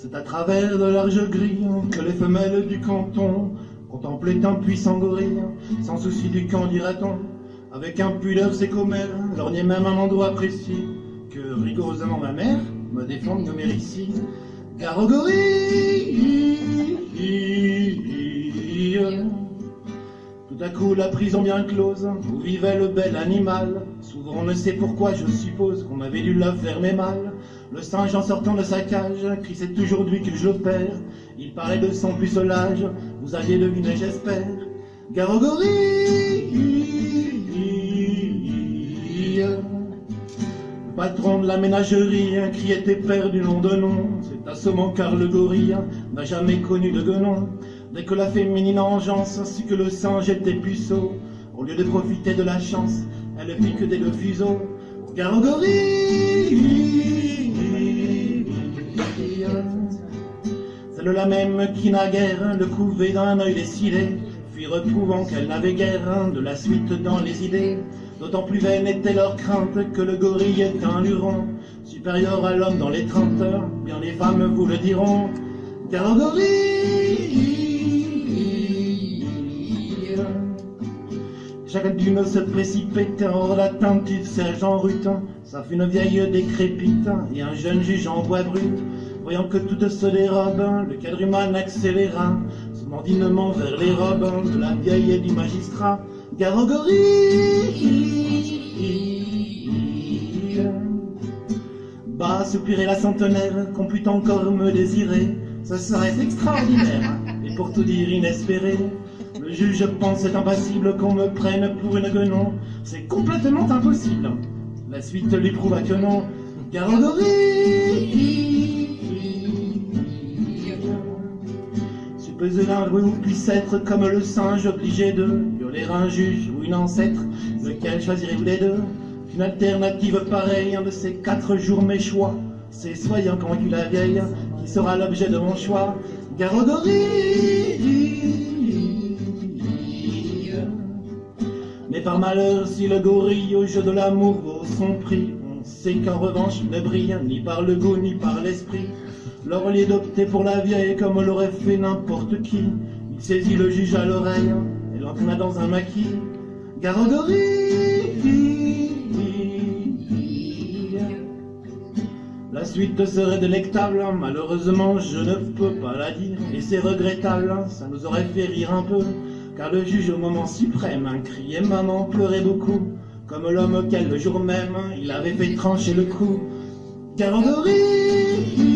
C'est à travers de larges grilles que les femelles du canton contemplaient un puissant gorille, sans souci du camp, dira-t-on, avec impudeur ses commères, lorgnait même un endroit précis, que rigoureusement ma mère me défend de nommer ici. Gare au gorille tout à coup, la prison bien close, où vivait le bel animal. Souvent, on ne sait pourquoi, je suppose qu'on avait dû la fermer mal. Le singe, en sortant de sa cage, crie c'est aujourd'hui que je perds. Il parlait de son pucelage, vous aviez deviné, j'espère. Garogori Le patron de la ménagerie criait père du nom de nom. C'est assommant car le gorille n'a jamais connu de guenon. Dès que la féminine engeance ainsi que le singe était puceau, au lieu de profiter de la chance, elle pique dès le fuseau. Garogorie Celle-là même qui naguère le couvait d'un œil décidé, puis reprouvant qu'elle n'avait guère de la suite dans les idées. D'autant plus vaine était leur crainte que le gorille est un luron, supérieur à l'homme dans les trente heures, bien les femmes vous le diront. Garogorie Chaque dune se précipite hors l'atteinte du sergent Rutin. Ça fait une vieille décrépite et un jeune juge en bois brut. Voyant que tout se dérobe, le quadruman accéléra son mordinement vers les robes de la vieille et du magistrat. Garogorie Bas soupirait la centenaire, qu'on pût encore me désirer. Ce serait extraordinaire, et pour tout dire inespéré. Le juge pense c'est impassible qu'on me prenne pour une guenon. C'est complètement impossible. La suite lui prouva que non. Garogorie Suppose l'un vous puisse être comme le singe obligé de violer un juge ou une ancêtre. Lequel choisirez-vous les deux? Une alternative pareille, un de ces quatre jours mes choix. C'est soyant convaincu la vieille qui sera l'objet de mon choix. Garogorie Mais par malheur, si le gorille au jeu de l'amour vaut son prix, on sait qu'en revanche ne brille ni par le goût ni par l'esprit. Lors lieu d'opter pour la vieille comme l'aurait fait n'importe qui, il saisit le juge à l'oreille et l'entraîna dans un maquis. Garogorie La suite serait délectable, malheureusement je ne peux pas la dire, et c'est regrettable, ça nous aurait fait rire un peu car le juge au moment suprême criait maman pleurait beaucoup, comme l'homme auquel le jour même il avait fait trancher le cou. Garogorie